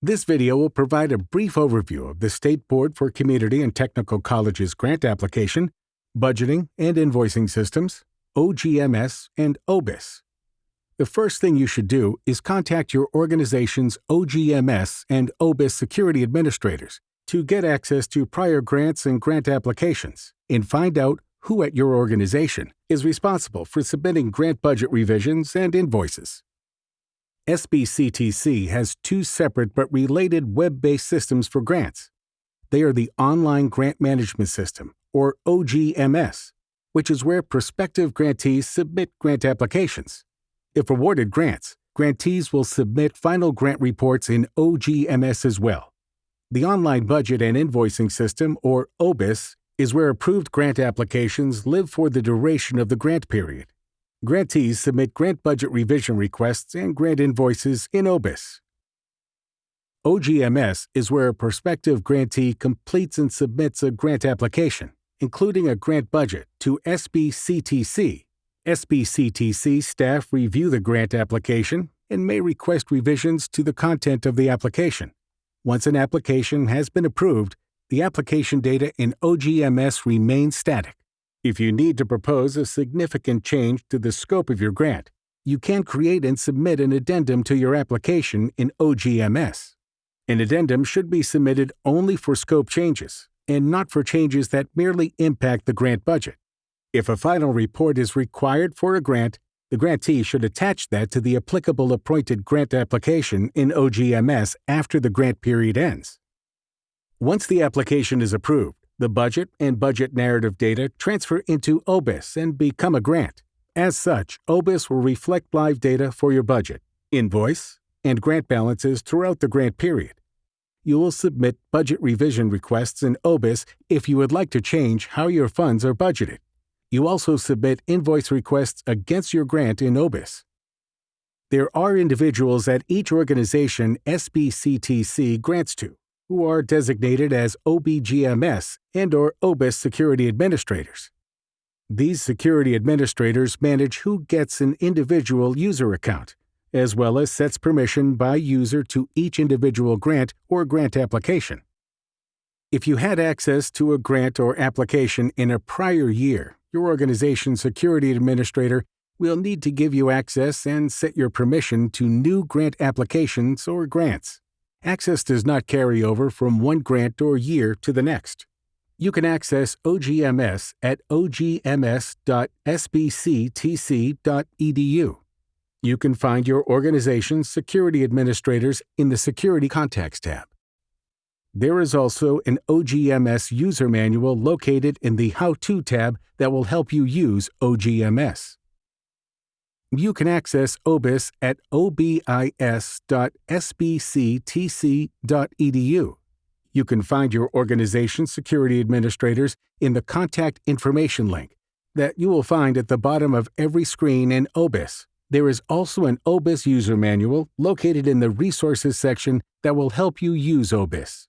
This video will provide a brief overview of the State Board for Community and Technical Colleges grant application, budgeting and invoicing systems, OGMS, and OBIS. The first thing you should do is contact your organization's OGMS and OBIS security administrators to get access to prior grants and grant applications and find out who at your organization is responsible for submitting grant budget revisions and invoices. SBCTC has two separate but related web based systems for grants. They are the Online Grant Management System, or OGMS, which is where prospective grantees submit grant applications. If awarded grants, grantees will submit final grant reports in OGMS as well. The Online Budget and Invoicing System, or OBIS, is where approved grant applications live for the duration of the grant period. Grantees submit grant budget revision requests and grant invoices in OBIS. OGMS is where a prospective grantee completes and submits a grant application, including a grant budget, to SBCTC. SBCTC staff review the grant application and may request revisions to the content of the application. Once an application has been approved, the application data in OGMS remains static. If you need to propose a significant change to the scope of your grant, you can create and submit an addendum to your application in OGMS. An addendum should be submitted only for scope changes and not for changes that merely impact the grant budget. If a final report is required for a grant, the grantee should attach that to the applicable appointed grant application in OGMS after the grant period ends. Once the application is approved, the budget and budget narrative data transfer into OBIS and become a grant. As such, OBIS will reflect live data for your budget, invoice, and grant balances throughout the grant period. You will submit budget revision requests in OBIS if you would like to change how your funds are budgeted. You also submit invoice requests against your grant in OBIS. There are individuals at each organization SBCTC grants to who are designated as OBGMS and or OBIS security administrators. These security administrators manage who gets an individual user account, as well as sets permission by user to each individual grant or grant application. If you had access to a grant or application in a prior year, your organization's security administrator will need to give you access and set your permission to new grant applications or grants. Access does not carry over from one grant or year to the next. You can access OGMS at ogms.sbctc.edu. You can find your organization's security administrators in the Security Contacts tab. There is also an OGMS user manual located in the How To tab that will help you use OGMS. You can access OBIS at obis.sbctc.edu. You can find your organization's security administrators in the Contact Information link that you will find at the bottom of every screen in OBIS. There is also an OBIS user manual located in the Resources section that will help you use OBIS.